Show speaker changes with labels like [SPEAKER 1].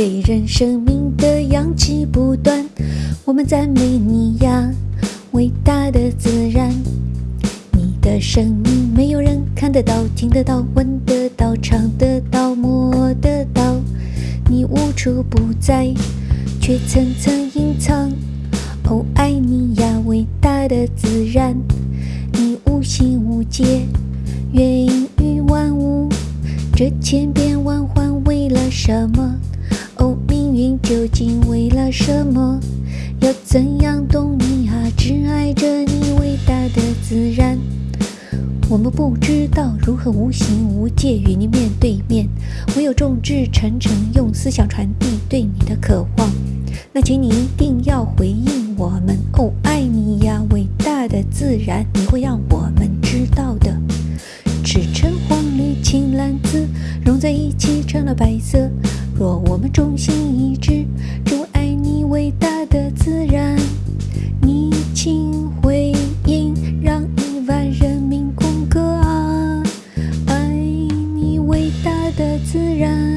[SPEAKER 1] 给人生命的氧气不断。我们赞美你呀，伟大的自然。你的生命没有人看得到、听得到、闻得到、尝得到、摸得到。你无处不在，却层层隐藏。哦，爱你呀，伟大的自然。你无心无界，孕育万物。这千变万化为了什么？究竟为了什么？要怎样懂你啊？只爱着你伟大的自然。我们不知道如何无形无界与你面对面，唯有众志成城，用思想传递对你的渴望。那请你一定要回应我们哦，爱你呀，伟大的自然，你会让我们知道的。赤橙黄绿青蓝紫融在一起成了白色。若我们忠心一致，就爱你伟大的自然。你请回应，让亿万人民共歌啊！爱你伟大的自然。